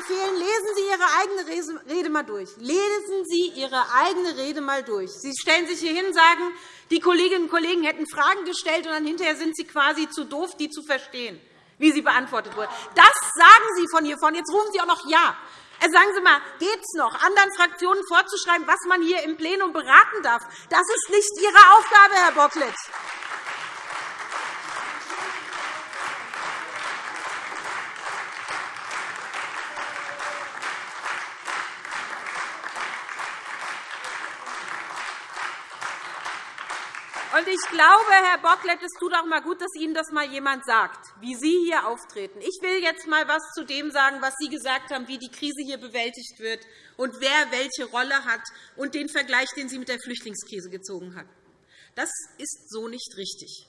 Empfehlen, lesen Sie Ihre eigene Rede einmal durch. Lesen Sie Ihre eigene Rede einmal durch. Sie stellen sich hier hin und sagen, die Kolleginnen und Kollegen hätten Fragen gestellt, und dann hinterher sind Sie quasi zu doof, die zu verstehen, wie sie beantwortet wurden. Das sagen Sie von hier vorne. Jetzt rufen Sie auch noch Ja. Äh, sagen Sie mal, geht es noch, anderen Fraktionen vorzuschreiben, was man hier im Plenum beraten darf? Das ist nicht Ihre Aufgabe, Herr Bocklet. Und ich glaube, Herr Bocklet, es tut auch einmal gut, dass Ihnen das einmal jemand sagt, wie Sie hier auftreten. Ich will jetzt einmal etwas zu dem sagen, was Sie gesagt haben, wie die Krise hier bewältigt wird und wer welche Rolle hat, und den Vergleich, den Sie mit der Flüchtlingskrise gezogen haben. Das ist so nicht richtig.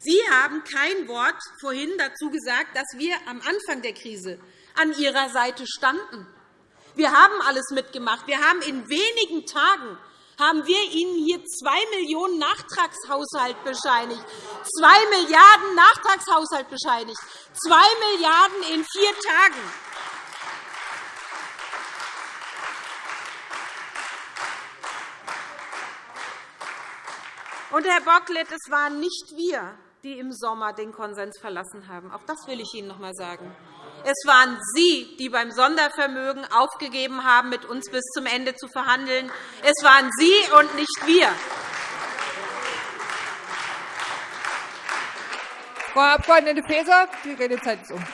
Sie haben kein Wort vorhin dazu gesagt, dass wir am Anfang der Krise an Ihrer Seite standen. Wir haben alles mitgemacht. Wir haben in wenigen Tagen haben wir Ihnen hier 2 Millionen Nachtragshaushalt bescheinigt. 2 Milliarden Nachtragshaushalt bescheinigt. 2 Milliarden in vier Tagen. Und, Herr Bocklet, es waren nicht wir, die im Sommer den Konsens verlassen haben. Auch das will ich Ihnen noch einmal sagen. Es waren Sie, die beim Sondervermögen aufgegeben haben, mit uns bis zum Ende zu verhandeln. Es waren Sie und nicht wir. Frau Abg. Faeser, die Redezeit ist um.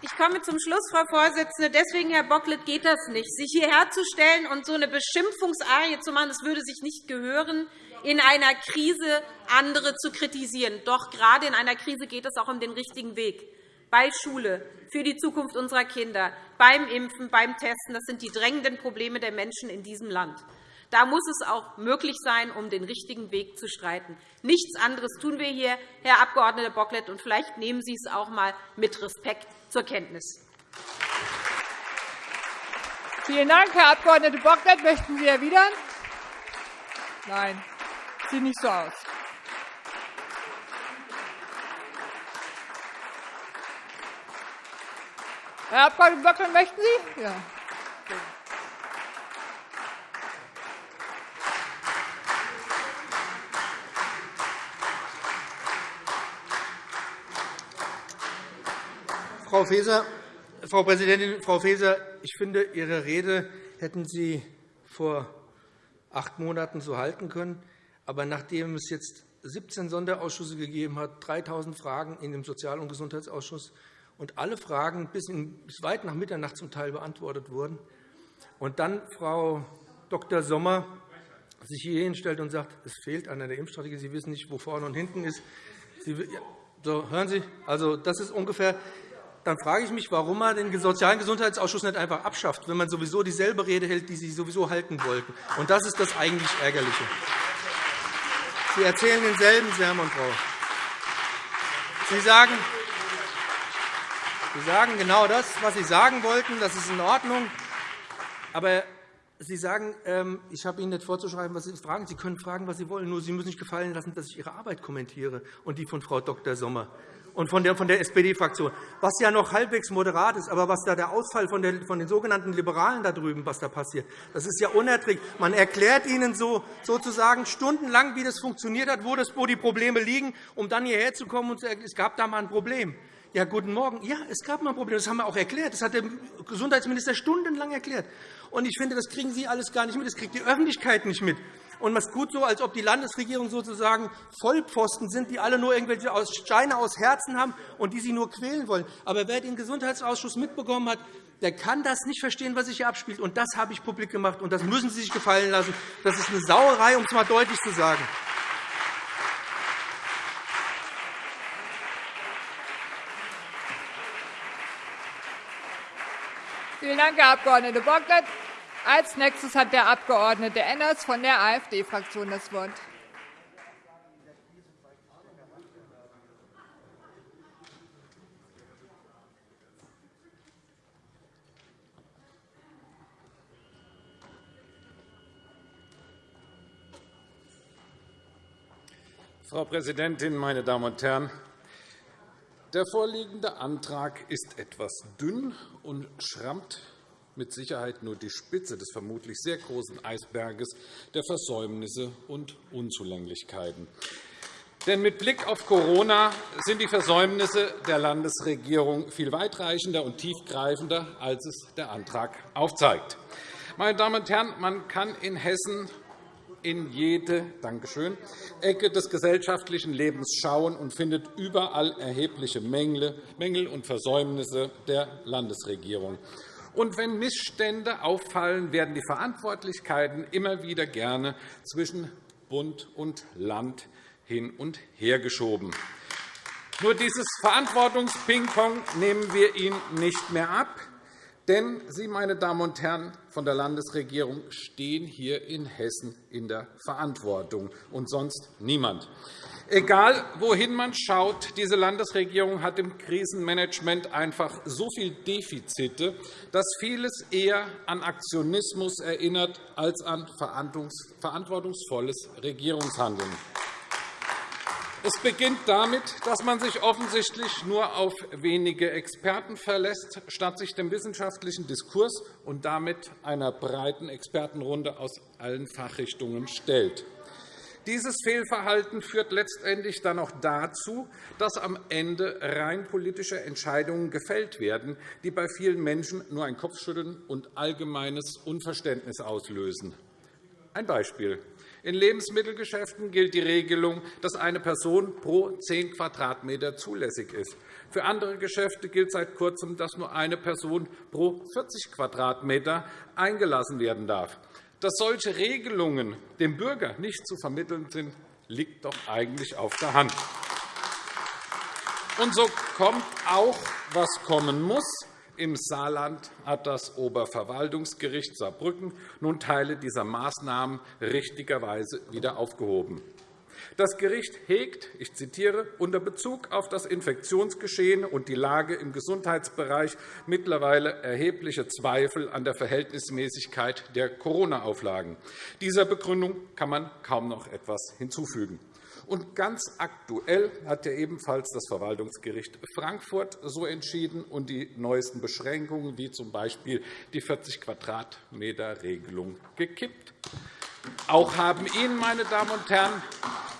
Ich komme zum Schluss, Frau Vorsitzende. Deswegen, Herr Bocklet, geht das nicht. Sich hierher zu stellen und so eine Beschimpfungsarie zu machen, das würde sich nicht gehören in einer Krise andere zu kritisieren. Doch gerade in einer Krise geht es auch um den richtigen Weg. Bei Schule, für die Zukunft unserer Kinder, beim Impfen, beim Testen. Das sind die drängenden Probleme der Menschen in diesem Land. Da muss es auch möglich sein, um den richtigen Weg zu streiten. Nichts anderes tun wir hier, Herr Abg. Bocklet, und vielleicht nehmen Sie es auch einmal mit Respekt zur Kenntnis. Vielen Dank, Herr Abg. Bocklet. Möchten Sie erwidern? Nein. Sieht nicht so aus. Herr Abg. Böckler, möchten Sie? Ja. Frau Faeser, Frau Präsidentin, Frau Faeser, ich finde, Ihre Rede hätten Sie vor acht Monaten so halten können. Aber nachdem es jetzt 17 Sonderausschüsse gegeben hat, 3.000 Fragen in dem Sozial- und Gesundheitsausschuss und alle Fragen bis, weit nach Mitternacht zum Teil beantwortet wurden, und dann Frau Dr. Sommer sich hier hinstellt und sagt, es fehlt an der Impfstrategie, Sie wissen nicht, wo vorne und hinten ist. Sie, so, hören Sie, also, das ist ungefähr dann frage ich mich, warum man den Sozialen Gesundheitsausschuss nicht einfach abschafft, wenn man sowieso dieselbe Rede hält, die Sie sowieso halten wollten. Und das ist das eigentlich Ärgerliche. Sie erzählen denselben Sermon, Frau. Sie sagen, Sie sagen genau das, was Sie sagen wollten. Das ist in Ordnung. Aber Sie sagen, ähm, ich habe Ihnen nicht vorzuschreiben, was Sie fragen. Sie können fragen, was Sie wollen. Nur Sie müssen nicht gefallen lassen, dass ich Ihre Arbeit kommentiere und die von Frau Dr. Sommer und von der, von der SPD-Fraktion, was ja noch halbwegs moderat ist. Aber was da der Ausfall von, der, von den sogenannten Liberalen da drüben, was da passiert, das ist ja unerträglich. Man erklärt ihnen so, sozusagen stundenlang, wie das funktioniert hat, wo, das, wo die Probleme liegen, um dann hierher zu kommen und zu sagen, es gab da mal ein Problem. Ja, guten Morgen. Ja, es gab mal ein Problem. Das haben wir auch erklärt. Das hat der Gesundheitsminister stundenlang erklärt. Und ich finde, das kriegen Sie alles gar nicht mit. Das kriegt die Öffentlichkeit nicht mit und man tut so, als ob die Landesregierung sozusagen Vollpfosten sind, die alle nur irgendwelche Steine aus Herzen haben und die sie nur quälen wollen. Aber wer den Gesundheitsausschuss mitbekommen hat, der kann das nicht verstehen, was sich hier abspielt. Und das habe ich publik gemacht, und das müssen Sie sich gefallen lassen. Das ist eine Sauerei, um es einmal deutlich zu sagen. Vielen Dank, Herr Abg. Bocklet. Als nächstes hat der Abg. Enners von der AfD-Fraktion das Wort. Frau Präsidentin, meine Damen und Herren! Der vorliegende Antrag ist etwas dünn und schrammt mit Sicherheit nur die Spitze des vermutlich sehr großen Eisberges der Versäumnisse und Unzulänglichkeiten. Denn mit Blick auf Corona sind die Versäumnisse der Landesregierung viel weitreichender und tiefgreifender, als es der Antrag aufzeigt. Meine Damen und Herren, man kann in Hessen in jede Dankeschön, Ecke des gesellschaftlichen Lebens schauen und findet überall erhebliche Mängel und Versäumnisse der Landesregierung. Und wenn Missstände auffallen, werden die Verantwortlichkeiten immer wieder gerne zwischen Bund und Land hin und her geschoben. Nur dieses Verantwortungspingpong nehmen wir Ihnen nicht mehr ab. Denn Sie, meine Damen und Herren von der Landesregierung, stehen hier in Hessen in der Verantwortung, und sonst niemand. Egal, wohin man schaut, diese Landesregierung hat im Krisenmanagement einfach so viele Defizite, dass vieles eher an Aktionismus erinnert als an verantwortungsvolles Regierungshandeln. Es beginnt damit, dass man sich offensichtlich nur auf wenige Experten verlässt, statt sich dem wissenschaftlichen Diskurs und damit einer breiten Expertenrunde aus allen Fachrichtungen stellt. Dieses Fehlverhalten führt letztendlich dann auch dazu, dass am Ende rein politische Entscheidungen gefällt werden, die bei vielen Menschen nur ein Kopfschütteln und allgemeines Unverständnis auslösen. Ein Beispiel. In Lebensmittelgeschäften gilt die Regelung, dass eine Person pro 10 Quadratmeter zulässig ist. Für andere Geschäfte gilt seit Kurzem, dass nur eine Person pro 40 Quadratmeter eingelassen werden darf. Dass solche Regelungen dem Bürger nicht zu vermitteln sind, liegt doch eigentlich auf der Hand. Und so kommt auch, was kommen muss. Im Saarland hat das Oberverwaltungsgericht Saarbrücken nun Teile dieser Maßnahmen richtigerweise wieder aufgehoben. Das Gericht hegt, ich zitiere, unter Bezug auf das Infektionsgeschehen und die Lage im Gesundheitsbereich mittlerweile erhebliche Zweifel an der Verhältnismäßigkeit der Corona-Auflagen. Dieser Begründung kann man kaum noch etwas hinzufügen. Und ganz aktuell hat ja ebenfalls das Verwaltungsgericht Frankfurt so entschieden und die neuesten Beschränkungen, wie z. B. die 40 Quadratmeter Regelung, gekippt. Auch haben Ihnen, meine Damen und Herren,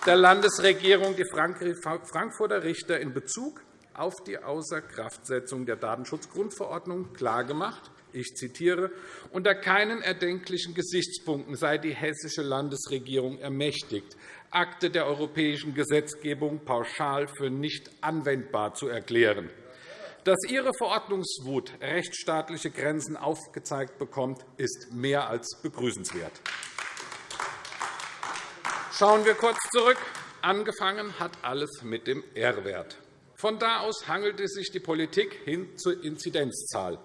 der Landesregierung die Frankfurter Richter in Bezug auf die Außerkraftsetzung der Datenschutzgrundverordnung klargemacht, ich zitiere, unter keinen erdenklichen Gesichtspunkten sei die hessische Landesregierung ermächtigt, Akte der europäischen Gesetzgebung pauschal für nicht anwendbar zu erklären. Dass Ihre Verordnungswut rechtsstaatliche Grenzen aufgezeigt bekommt, ist mehr als begrüßenswert. Schauen wir kurz zurück. Angefangen hat alles mit dem R-Wert. Von da aus hangelte sich die Politik hin zur Inzidenzzahl.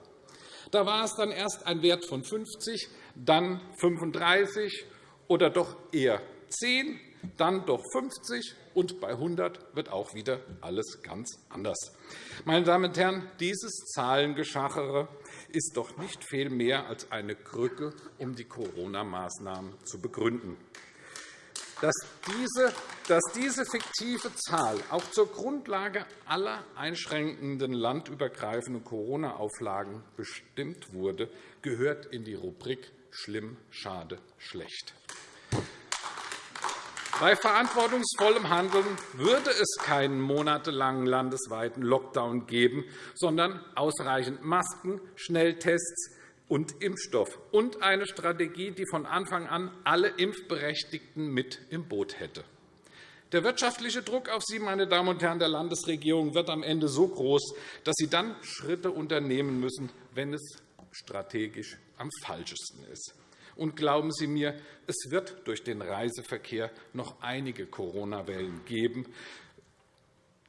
Da war es dann erst ein Wert von 50, dann 35 oder doch eher 10 dann doch 50, und bei 100 wird auch wieder alles ganz anders. Meine Damen und Herren, dieses Zahlengeschachere ist doch nicht viel mehr als eine Krücke, um die Corona-Maßnahmen zu begründen. Dass diese, fiktive Zahl auch zur Grundlage aller einschränkenden landübergreifenden Corona-Auflagen bestimmt wurde, gehört in die Rubrik schlimm, schade, schlecht. Bei verantwortungsvollem Handeln würde es keinen monatelangen landesweiten Lockdown geben, sondern ausreichend Masken, Schnelltests und Impfstoff und eine Strategie, die von Anfang an alle Impfberechtigten mit im Boot hätte. Der wirtschaftliche Druck auf Sie, meine Damen und Herren der Landesregierung, wird am Ende so groß, dass Sie dann Schritte unternehmen müssen, wenn es strategisch am falschesten ist. Und glauben Sie mir, es wird durch den Reiseverkehr noch einige Corona-Wellen geben.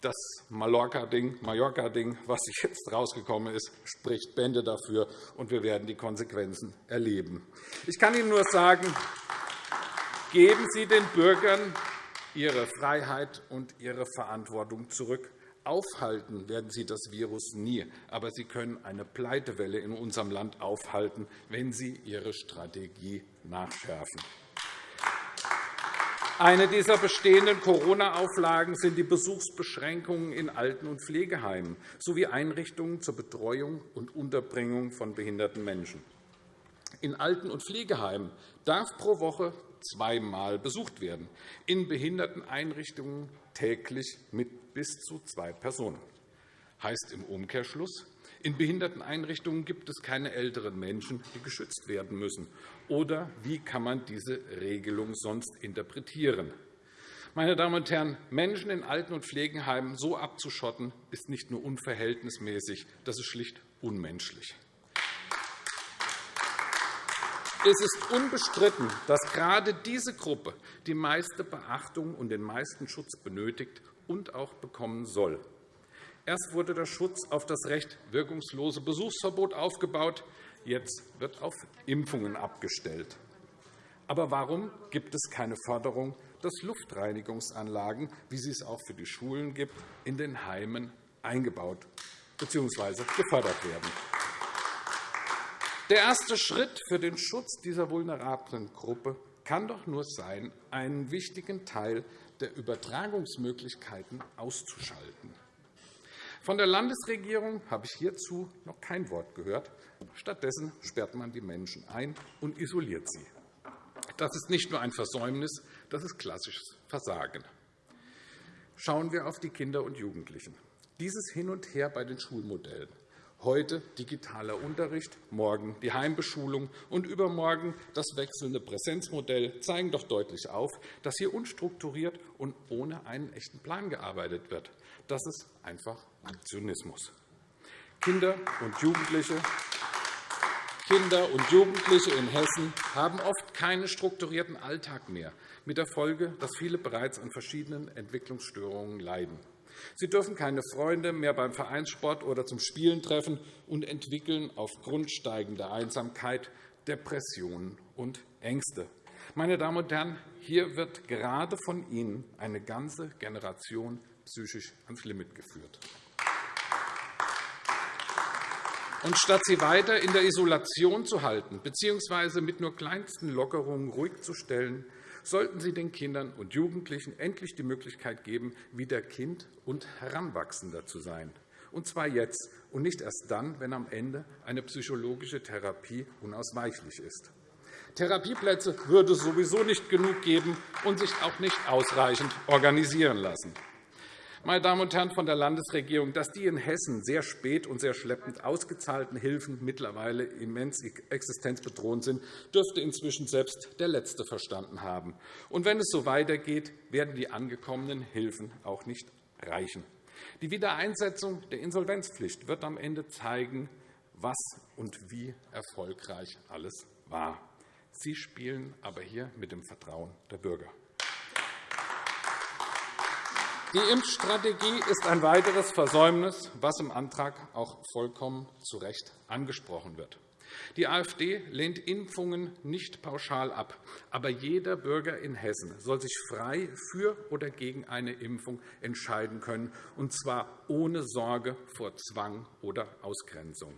Das Mallorca-Ding, Mallorca was jetzt rausgekommen ist, spricht Bände dafür, und wir werden die Konsequenzen erleben. Ich kann Ihnen nur sagen, geben Sie den Bürgern ihre Freiheit und ihre Verantwortung zurück. Aufhalten werden Sie das Virus nie, aber Sie können eine Pleitewelle in unserem Land aufhalten, wenn Sie Ihre Strategie nachschärfen. Eine dieser bestehenden Corona-Auflagen sind die Besuchsbeschränkungen in Alten- und Pflegeheimen sowie Einrichtungen zur Betreuung und Unterbringung von behinderten Menschen. In Alten- und Pflegeheimen darf pro Woche zweimal besucht werden, in Behinderteneinrichtungen täglich mit bis zu zwei Personen. Heißt im Umkehrschluss, in Behinderteneinrichtungen gibt es keine älteren Menschen, die geschützt werden müssen. Oder wie kann man diese Regelung sonst interpretieren? Meine Damen und Herren, Menschen in Alten- und Pflegeheimen so abzuschotten, ist nicht nur unverhältnismäßig, das ist schlicht unmenschlich. Es ist unbestritten, dass gerade diese Gruppe die meiste Beachtung und den meisten Schutz benötigt und auch bekommen soll. Erst wurde der Schutz auf das Recht wirkungslose Besuchsverbot aufgebaut, jetzt wird auf Impfungen abgestellt. Aber warum gibt es keine Förderung, dass Luftreinigungsanlagen, wie sie es auch für die Schulen gibt, in den Heimen eingebaut bzw. gefördert werden? Der erste Schritt für den Schutz dieser vulnerablen Gruppe kann doch nur sein, einen wichtigen Teil der Übertragungsmöglichkeiten auszuschalten. Von der Landesregierung habe ich hierzu noch kein Wort gehört. Stattdessen sperrt man die Menschen ein und isoliert sie. Das ist nicht nur ein Versäumnis, das ist klassisches Versagen. Schauen wir auf die Kinder und Jugendlichen. Dieses Hin und Her bei den Schulmodellen Heute digitaler Unterricht, morgen die Heimbeschulung und übermorgen das wechselnde Präsenzmodell zeigen doch deutlich auf, dass hier unstrukturiert und ohne einen echten Plan gearbeitet wird. Das ist einfach Aktionismus. Kinder und Jugendliche Kinder und Jugendliche in Hessen haben oft keinen strukturierten Alltag mehr, mit der Folge, dass viele bereits an verschiedenen Entwicklungsstörungen leiden. Sie dürfen keine Freunde mehr beim Vereinssport oder zum Spielen treffen und entwickeln aufgrund steigender Einsamkeit Depressionen und Ängste. Meine Damen und Herren, hier wird gerade von Ihnen eine ganze Generation psychisch ans Limit geführt. Und statt sie weiter in der Isolation zu halten bzw. mit nur kleinsten Lockerungen ruhig zu stellen, sollten Sie den Kindern und Jugendlichen endlich die Möglichkeit geben, wieder Kind und Heranwachsender zu sein. Und zwar jetzt und nicht erst dann, wenn am Ende eine psychologische Therapie unausweichlich ist. Therapieplätze würde es sowieso nicht genug geben und sich auch nicht ausreichend organisieren lassen meine Damen und Herren von der Landesregierung, dass die in Hessen sehr spät und sehr schleppend ausgezahlten Hilfen mittlerweile immens existenzbedrohend sind, dürfte inzwischen selbst der Letzte verstanden haben. Und wenn es so weitergeht, werden die angekommenen Hilfen auch nicht reichen. Die Wiedereinsetzung der Insolvenzpflicht wird am Ende zeigen, was und wie erfolgreich alles war. Sie spielen aber hier mit dem Vertrauen der Bürger. Die Impfstrategie ist ein weiteres Versäumnis, was im Antrag auch vollkommen zu Recht angesprochen wird. Die AfD lehnt Impfungen nicht pauschal ab. Aber jeder Bürger in Hessen soll sich frei für oder gegen eine Impfung entscheiden können, und zwar ohne Sorge vor Zwang oder Ausgrenzung.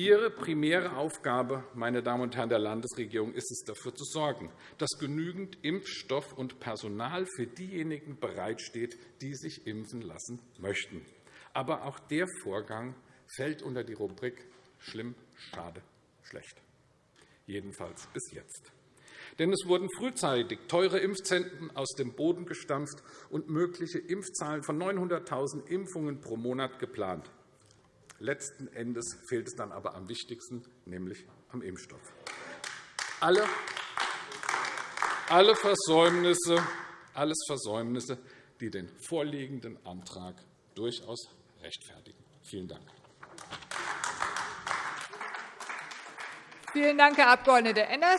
Ihre primäre Aufgabe, meine Damen und Herren der Landesregierung, ist es, dafür zu sorgen, dass genügend Impfstoff und Personal für diejenigen bereitsteht, die sich impfen lassen möchten. Aber auch der Vorgang fällt unter die Rubrik schlimm, schade, schlecht. Jedenfalls bis jetzt. Denn es wurden frühzeitig teure Impfzentren aus dem Boden gestampft und mögliche Impfzahlen von 900.000 Impfungen pro Monat geplant. Letzten Endes fehlt es dann aber am wichtigsten, nämlich am Impfstoff. Alle, alle Versäumnisse, alles Versäumnisse, die den vorliegenden Antrag durchaus rechtfertigen. Vielen Dank. Vielen Dank, Herr Abg. Enners.